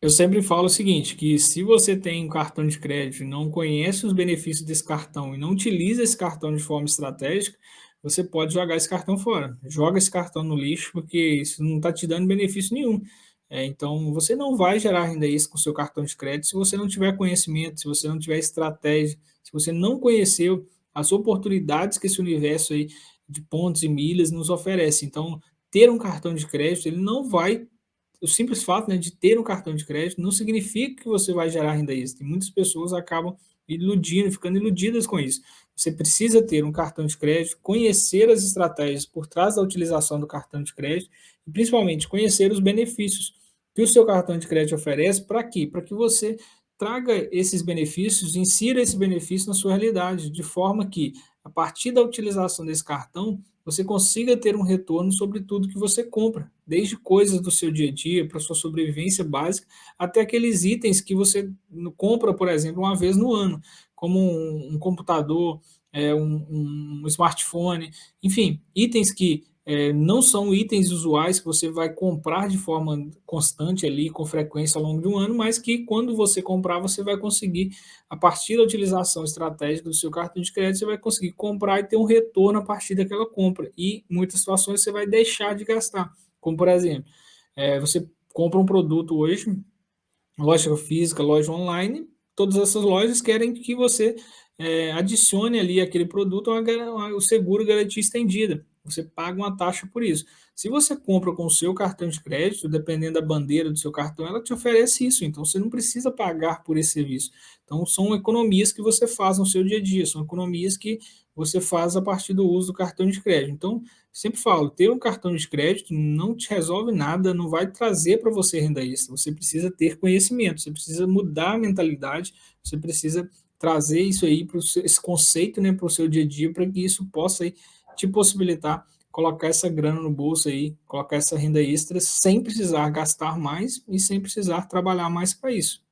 Eu sempre falo o seguinte, que se você tem um cartão de crédito e não conhece os benefícios desse cartão e não utiliza esse cartão de forma estratégica, você pode jogar esse cartão fora. Joga esse cartão no lixo, porque isso não está te dando benefício nenhum. É, então, você não vai gerar renda extra com seu cartão de crédito se você não tiver conhecimento, se você não tiver estratégia, se você não conheceu as oportunidades que esse universo aí de pontos e milhas nos oferece. Então, ter um cartão de crédito, ele não vai o simples fato né, de ter um cartão de crédito não significa que você vai gerar renda extra. E muitas pessoas acabam iludindo, ficando iludidas com isso. Você precisa ter um cartão de crédito, conhecer as estratégias por trás da utilização do cartão de crédito e, principalmente, conhecer os benefícios que o seu cartão de crédito oferece. Para quê? Para que você traga esses benefícios, insira esse benefício na sua realidade, de forma que, a partir da utilização desse cartão, você consiga ter um retorno sobre tudo que você compra, desde coisas do seu dia a dia, para sua sobrevivência básica, até aqueles itens que você compra, por exemplo, uma vez no ano, como um, um computador, é, um, um smartphone, enfim, itens que é, não são itens usuais que você vai comprar de forma constante ali, com frequência ao longo de um ano, mas que quando você comprar, você vai conseguir, a partir da utilização estratégica do seu cartão de crédito, você vai conseguir comprar e ter um retorno a partir daquela compra. E em muitas situações você vai deixar de gastar. Como, por exemplo, é, você compra um produto hoje, loja física, loja online, todas essas lojas querem que você é, adicione ali aquele produto ao seguro garantia estendida você paga uma taxa por isso. Se você compra com o seu cartão de crédito, dependendo da bandeira do seu cartão, ela te oferece isso, então você não precisa pagar por esse serviço. Então são economias que você faz no seu dia a dia, são economias que você faz a partir do uso do cartão de crédito. Então, sempre falo, ter um cartão de crédito não te resolve nada, não vai trazer para você renda extra, você precisa ter conhecimento, você precisa mudar a mentalidade, você precisa trazer isso aí, pro, esse conceito né, para o seu dia a dia, para que isso possa aí, te possibilitar colocar essa grana no bolso aí, colocar essa renda extra sem precisar gastar mais e sem precisar trabalhar mais para isso.